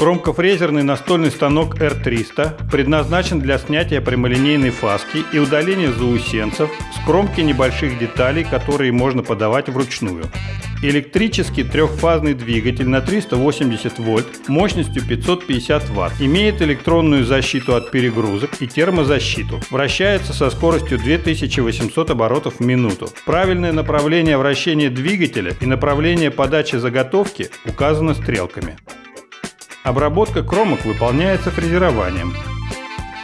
Кромкофрезерный настольный станок R300 предназначен для снятия прямолинейной фаски и удаления заусенцев с кромки небольших деталей, которые можно подавать вручную. Электрический трехфазный двигатель на 380 вольт мощностью 550 ватт. Имеет электронную защиту от перегрузок и термозащиту. Вращается со скоростью 2800 оборотов в минуту. Правильное направление вращения двигателя и направление подачи заготовки указано стрелками. Обработка кромок выполняется фрезерованием.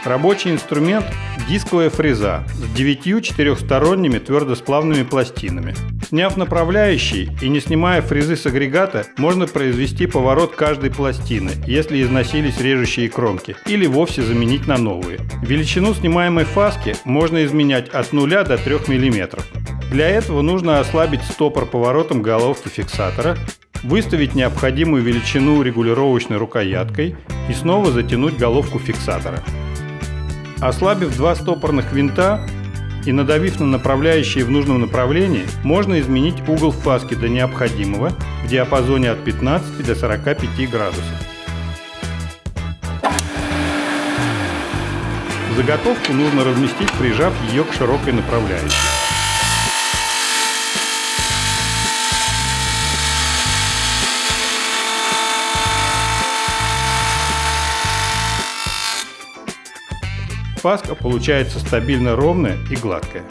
Рабочий инструмент – дисковая фреза с девятью четырехсторонними твердосплавными пластинами. Сняв направляющий и не снимая фрезы с агрегата, можно произвести поворот каждой пластины, если износились режущие кромки, или вовсе заменить на новые. Величину снимаемой фаски можно изменять от 0 до 3 мм. Для этого нужно ослабить стопор поворотом головки фиксатора, выставить необходимую величину регулировочной рукояткой и снова затянуть головку фиксатора. Ослабив два стопорных винта и надавив на направляющие в нужном направлении, можно изменить угол фаски до необходимого в диапазоне от 15 до 45 градусов. Заготовку нужно разместить, прижав ее к широкой направляющей. Фаска получается стабильно ровная и гладкая.